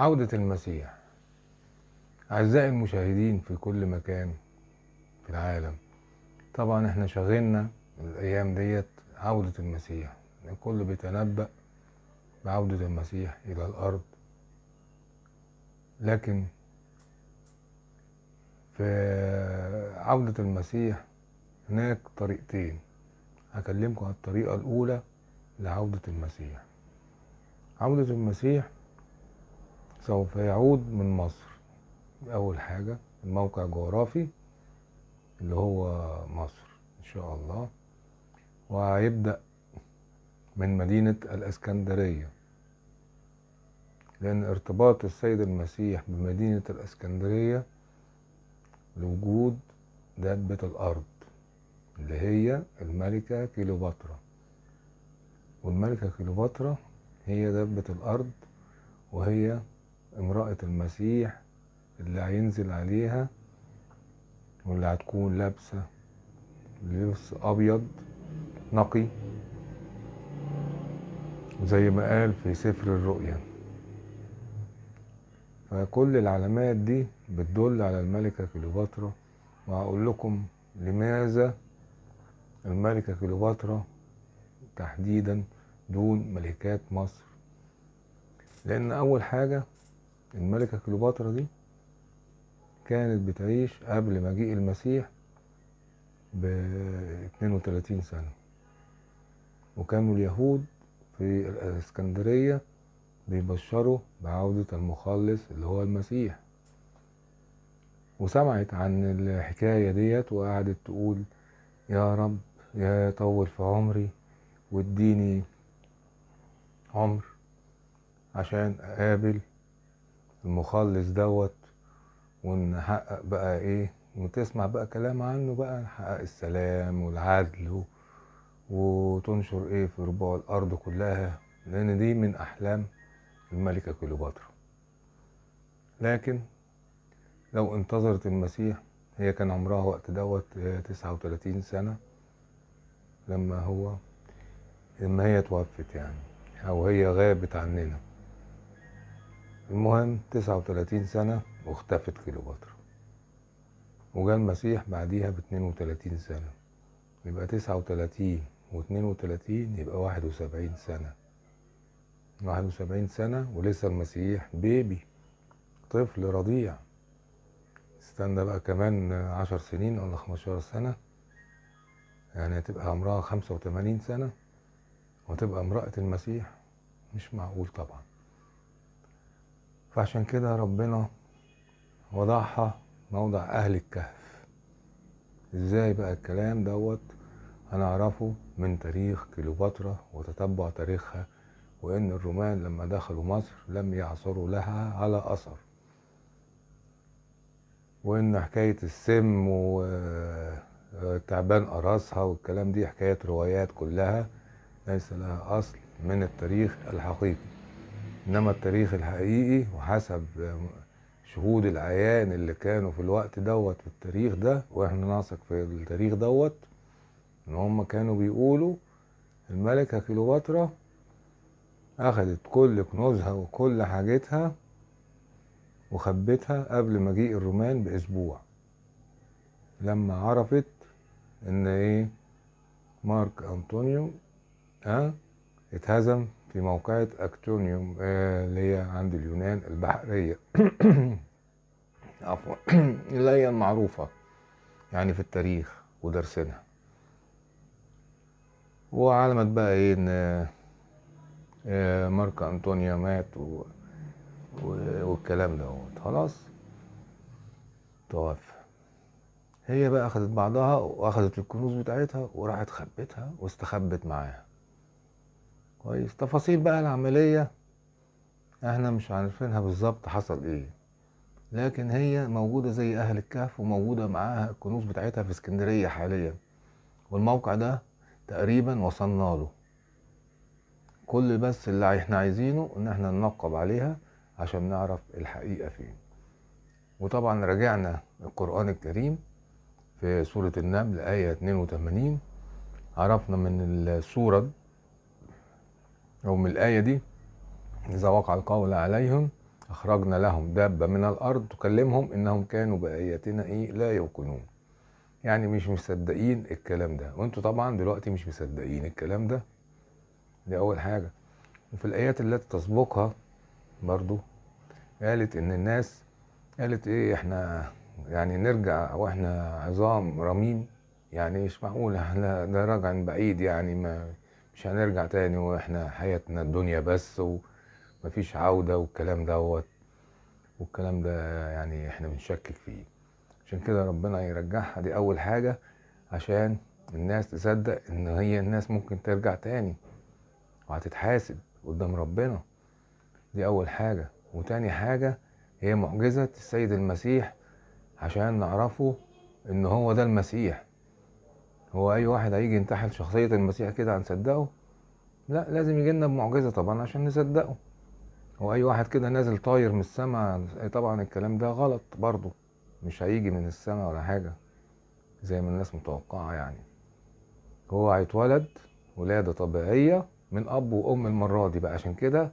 عودة المسيح. أعزائي المشاهدين في كل مكان في العالم طبعا إحنا شغلنا الأيام ديت عودة المسيح. الكل بيتنبأ بعودة المسيح إلى الأرض. لكن في عودة المسيح هناك طريقتين. هكلمكم عن الطريقة الأولى لعودة المسيح. عودة المسيح سوف يعود من مصر. أول حاجة الموقع الجغرافي اللي هو مصر إن شاء الله. وهيبدأ من مدينة الإسكندرية. لأن ارتباط السيد المسيح بمدينة الإسكندرية لوجود دابة الأرض اللي هي الملكة كيلوباترا والملكة كيلوباترا هي دابة الأرض وهي امرأة المسيح اللي هينزل عليها واللي هتكون لابسة لبس أبيض نقي زي ما قال في سفر الرؤيا. فكل العلامات دي بتدل على الملكة كليوباترا. وهقول لكم لماذا الملكة كليوباترا تحديدا دون ملكات مصر. لأن أول حاجة الملكة كليوباترا دي كانت بتعيش قبل مجيء المسيح ب 32 سنة. وكانوا اليهود في الإسكندرية بيبشروا بعودة المخلص اللي هو المسيح. وسمعت عن الحكاية ديت وقعدت تقول يا رب يا طول في عمري واديني عمر عشان أقابل المخلص دوت ونحقق بقى إيه وتسمع بقى كلام عنه بقى نحقق السلام والعدل وتنشر إيه في ربوع الأرض كلها لأن دي من أحلام الملكة كليوباترا. لكن لو انتظرت المسيح هي كان عمرها وقت دوت تسعة وتلاتين سنة لما هو لما هي توفت يعني أو هي غابت عننا. المهم تسعة وتلاتين سنة واختفت كليوباترا. وجا المسيح بعديها باتنين وتلاتين سنة. يبقى تسعة وتلاتين واتنين وتلاتين يبقى واحد وسبعين سنة. واحد وسبعين سنة ولسه المسيح بيبي طفل رضيع. استنى بقى كمان عشر سنين ولا خمستاشر سنة. يعني هتبقى عمرها خمسة وتمانين سنة وتبقى امرأة المسيح مش معقول طبعا. فعشان كده ربنا وضعها موضع أهل الكهف. إزاي بقى الكلام دوت؟ هنعرفه من تاريخ كليوباترا وتتبع تاريخها وإن الرومان لما دخلوا مصر لم يعثروا لها على أثر. وإن حكاية السم وتعبان قراصها والكلام دي حكاية روايات كلها ليس لها أصل من التاريخ الحقيقي. إنما التاريخ الحقيقي وحسب شهود العيان اللي كانوا في الوقت دوت في التاريخ ده وإحنا نثق في التاريخ دوت إن هم كانوا بيقولوا الملكة كليوباترا اخدت كل كنوزها وكل حاجتها وخبتها قبل مجيء الرومان بأسبوع. لما عرفت إن إيه مارك أنطونيو آه اتهزم في موقعة أكتونيوم آه اللي هي عند اليونان البحرية. عفوا. اللي هي المعروفة يعني في التاريخ ودرسنا. وعلمت بقى إيه إن آه مارك أنطونيا مات و... والكلام دوت. خلاص. توفى. هي بقى اخدت بعضها واخدت الكنوز بتاعتها وراحت خبتها واستخبت معاها. كويس. تفاصيل بقى العملية. إحنا مش عارفينها بالظبط حصل إيه. لكن هي موجودة زي أهل الكهف وموجودة معاها الكنوز بتاعتها في اسكندرية حاليا. والموقع ده تقريبا وصلنا له. كل بس اللي إحنا عايزينه ان إحنا ننقب عليها عشان نعرف الحقيقة فين. وطبعا راجعنا القرآن الكريم في سورة النمل آية 82 عرفنا من السورة أو من الآية دي إذا وقع القول عليهم أخرجنا لهم دابة من الأرض تكلمهم إنهم كانوا بآياتنا إيه؟ لا يوقنون. يعني مش مصدقين الكلام ده. وأنتوا طبعا دلوقتي مش مصدقين الكلام ده. دي أول حاجة. وفي الآيات التي تسبقها برضو قالت إن الناس قالت إيه إحنا يعني نرجع وإحنا عظام رميم. يعني مش معقول إحنا ده راجع بعيد يعني ما مش هنرجع تاني وإحنا حياتنا الدنيا بس ومفيش عودة والكلام دوت. والكلام ده يعني إحنا بنشكك فيه. عشان كده ربنا يرجعها. دي أول حاجة عشان الناس تصدق إن هي الناس ممكن ترجع تاني وهتتحاسب قدام ربنا. دي أول حاجة. وتاني حاجة هي معجزة السيد المسيح عشان نعرفه إن هو ده المسيح. هو أي واحد هيجي ينتحل شخصية المسيح كده هنصدقه؟ لا لازم يجي لنا بمعجزة طبعا عشان نصدقه. هو أي واحد كده نازل طاير من السماء طبعا الكلام ده غلط برضه. مش هيجي من السماء ولا حاجة زي ما الناس متوقعة يعني. هو هيتولد ولادة طبيعية من أب وأم المرة دي بقى. عشان كده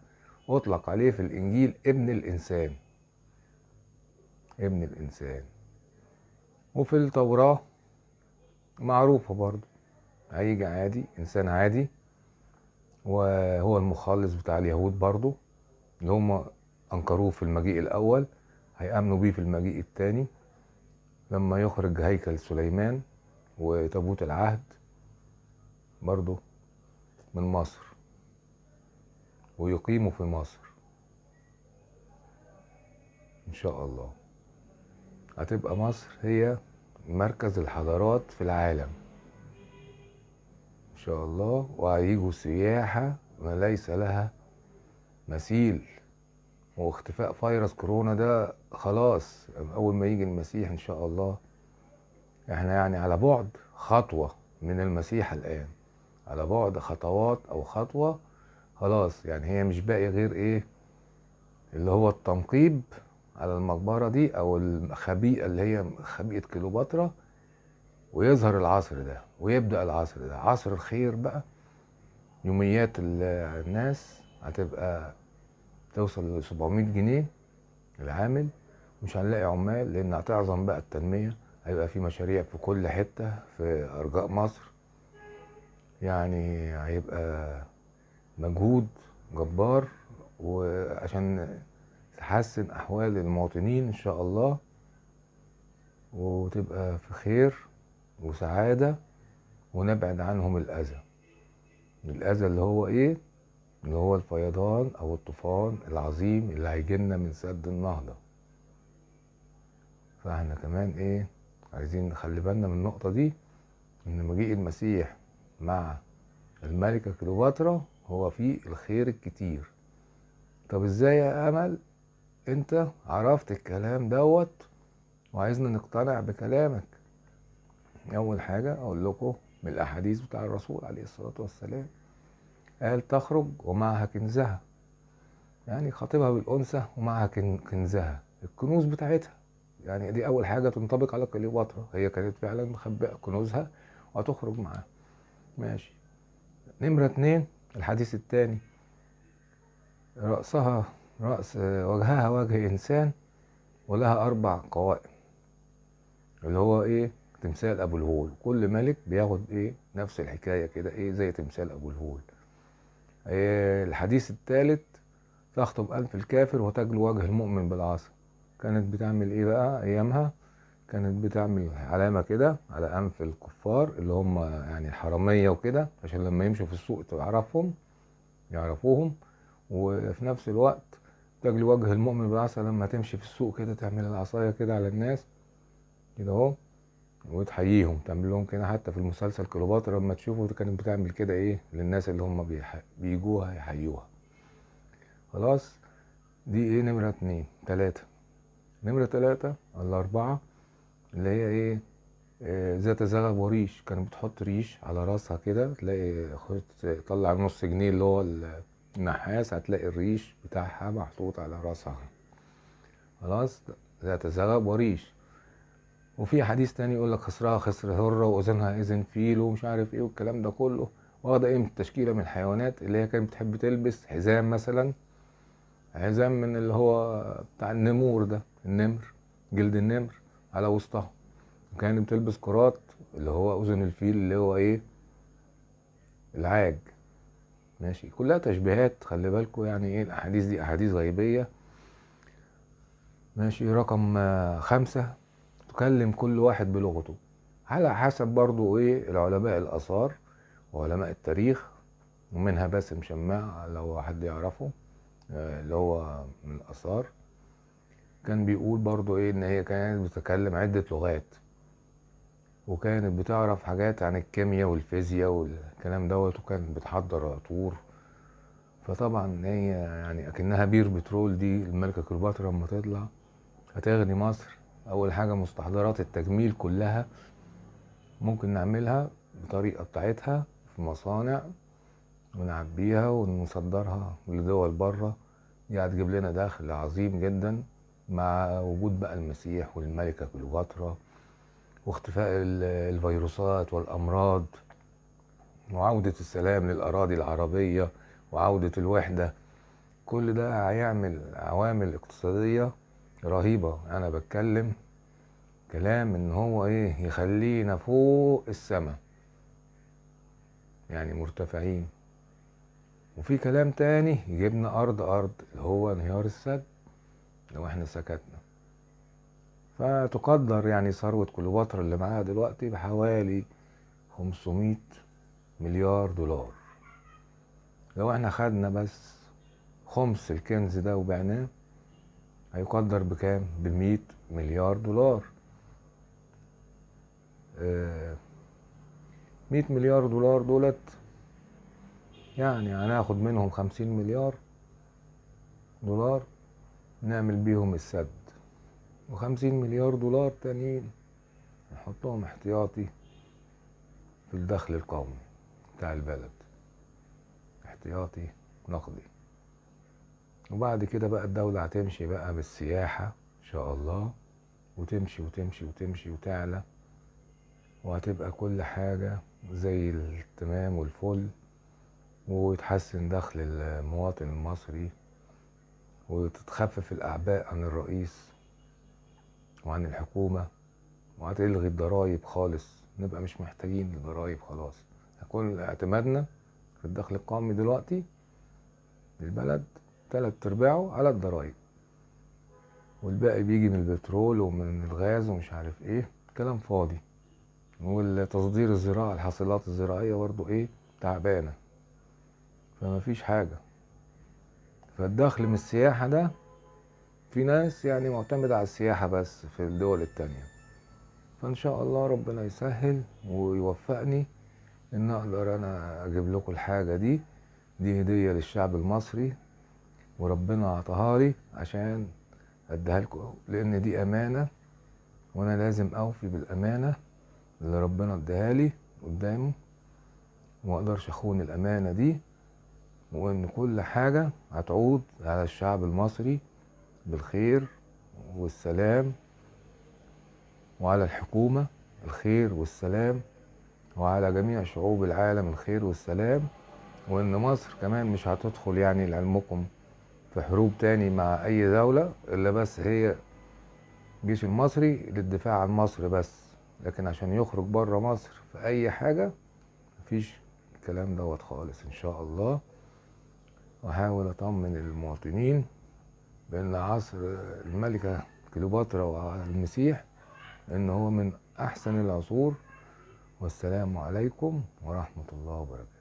أطلق عليه في الإنجيل ابن الإنسان. ابن الإنسان. وفي التوراة معروفة برضو. هيجي عادي إنسان عادي. وهو المخلص بتاع اليهود برضو اللي هم أنكروه في المجيء الأول هيأمنوا بيه في المجيء الثاني لما يخرج هيكل سليمان وتابوت العهد برضو من مصر. ويقيموا في مصر. إن شاء الله. هتبقى مصر هي مركز الحضارات في العالم. إن شاء الله وهيجوا سياحة ما ليس لها مثيل. واختفاء فيروس كورونا ده خلاص أول ما يجي المسيح إن شاء الله. إحنا يعني على بعد خطوة من المسيح الآن. على بعد خطوات أو خطوة خلاص يعني هي مش باقي غير إيه؟ اللي هو التنقيب على المقبرة دي أو الخبيئة اللي هي خبيئة كليوباترا ويظهر العصر ده ويبدأ العصر ده. عصر الخير بقى يوميات الناس هتبقى توصل ل 700 جنيه العامل. مش هنلاقي عمال لأن هتعظم بقى التنمية. هيبقى في مشاريع في كل حتة في أرجاء مصر. يعني هيبقى مجهود جبار وعشان تحسن أحوال المواطنين إن شاء الله وتبقى في خير وسعادة ونبعد عنهم الأذى. الأذى اللي هو إيه؟ اللي هو الفيضان أو الطوفان العظيم اللي هيجيلنا من سد النهضة. فإحنا كمان إيه؟ عايزين نخلي بالنا من النقطة دي إن مجيء المسيح مع الملكة كليوباترا هو فيه الخير الكتير. طب إزاي يا أمل؟ انت عرفت الكلام دوت وعايزنا نقتنع بكلامك. أول حاجة أقول لكم من الأحاديث بتاع الرسول عليه الصلاة والسلام قال تخرج ومعها كنزها. يعني خاطبها بالأنثى ومعها كنزها الكنوز بتاعتها. يعني دي أول حاجة تنطبق على كليوباترا هي كانت فعلا مخبئة كنوزها وهتخرج معاها ماشي. نمرة اتنين الحديث التاني. رأسها رأس وجهها وجه إنسان ولها أربع قوائم اللي هو إيه؟ تمثال أبو الهول. كل ملك بياخد إيه؟ نفس الحكاية كده إيه؟ زي تمثال أبو الهول. إيه الحديث الثالث تخطب أنف الكافر وتجلو وجه المؤمن بالعصا كانت بتعمل إيه بقى؟ أيامها كانت بتعمل علامة كده على أنف الكفار اللي هم يعني الحرامية وكده عشان لما يمشوا في السوق تعرفهم يعرفوهم وفي نفس الوقت تجلي وجه المؤمن بالعصا لما تمشي في السوق كده تعمل العصاية كده على الناس كده اهو وتحييهم تعمل لهم كده حتى في المسلسل كليوباترا لما تشوفوا كانت بتعمل كده إيه للناس اللي هم بيح... بيجوها يحيوها. خلاص دي إيه نمرة اتنين. تلاتة. نمرة تلاتة ولا أربعة اللي هي إيه آه، ذات زغب وريش. كانت بتحط ريش على راسها كده تلاقي خد طلع نص جنيه اللي هو النحاس هتلاقي الريش بتاعها محطوط على راسها. خلاص؟ ذات زغب وريش. وفي حديث تاني يقول لك خسرها خسر هرة وأذنها إذن فيل ومش عارف إيه والكلام ده كله. واخدة إيه من التشكيلة من الحيوانات اللي هي كانت بتحب تلبس حزام مثلا. حزام من اللي هو بتاع النمور ده النمر جلد النمر على وسطها. وكانت بتلبس كرات اللي هو أذن الفيل اللي هو إيه؟ العاج. ماشي. كلها تشبيهات خلي بالكم يعني إيه الأحاديث دي أحاديث غيبية. ماشي. رقم خمسة تكلم كل واحد بلغته. على حسب برضو إيه العلماء الآثار وعلماء التاريخ ومنها باسم شماع لو حد يعرفه آه، اللي هو من الآثار. كان بيقول برضو إيه إن هي كانت بتتكلم عدة لغات. وكانت بتعرف حاجات عن الكيمياء والفيزياء والكلام دوت وكانت بتحضر عطور فطبعا هي يعني أكنها بير بترول دي الملكة كليوباترا لما تطلع هتغني مصر. أول حاجة مستحضرات التجميل كلها ممكن نعملها بطريقة بتاعتها في مصانع ونعبيها ونصدرها لدول بره. دي هتجيب لنا دخل عظيم جدا مع وجود بقى المسيح والملكة كليوباترا. واختفاء ال- الفيروسات والأمراض وعودة السلام للأراضي العربية وعودة الوحدة كل ده هيعمل عوامل اقتصادية رهيبة. أنا بتكلم كلام إن هو إيه يخلينا فوق السماء يعني مرتفعين. وفي كلام تاني يجيبنا أرض أرض اللي هو انهيار السد. لو إحنا سكتنا. فتقدر يعني ثروة كليوباترا اللي معاها دلوقتي بحوالي 500 مليار دولار. لو إحنا خدنا بس خمس الكنز ده وبعناه هيقدر بكام؟ بمية مليار دولار. آه، مية مليار دولار دولت يعني هناخد منهم خمسين مليار دولار نعمل بيهم السد. وخمسين مليار دولار تانيين. نحطهم احتياطي في الدخل القومي بتاع البلد. احتياطي نقدي. وبعد كده بقى الدولة هتمشي بقى بالسياحة إن شاء الله. وتمشي وتمشي وتمشي وتعلى. وهتبقى كل حاجة زي التمام والفل. ويتحسن دخل المواطن المصري. وتتخفف الأعباء عن الرئيس. وعن الحكومة وهتلغي الضرايب خالص. نبقى مش محتاجين الضرايب خلاص. كل اعتمادنا في الدخل القومي دلوقتي للبلد تلات أرباعه على الضرايب والباقي بيجي من البترول ومن الغاز ومش عارف إيه. كلام فاضي. والتصدير الزراعة الحاصلات الزراعية برضو إيه؟ تعبانة. فما فيش حاجة. فالدخل من السياحة ده في ناس يعني معتمدة على السياحة بس في الدول التانية. فإن شاء الله ربنا يسهل ويوفقني إن أقدر أنا أجيب لكم الحاجة دي. دي هدية للشعب المصري وربنا عطاها لي عشان أديها لكم لأن دي أمانة وأنا لازم أوفي بالأمانة اللي ربنا اداها لي قدامه وما أقدرش أخون الأمانة دي وإن كل حاجة هتعود على الشعب المصري بالخير والسلام وعلى الحكومة الخير والسلام وعلى جميع شعوب العالم الخير والسلام. وإن مصر كمان مش هتدخل يعني لعلمكم في حروب تاني مع أي دولة إلا بس هي الجيش المصري للدفاع عن مصر بس. لكن عشان يخرج بره مصر في أي حاجة مفيش الكلام دوت خالص إن شاء الله. وأحاول أطمن المواطنين بأن عصر الملكة كليوباترا والمسيح إن هو من أحسن العصور والسلام عليكم ورحمة الله وبركاته.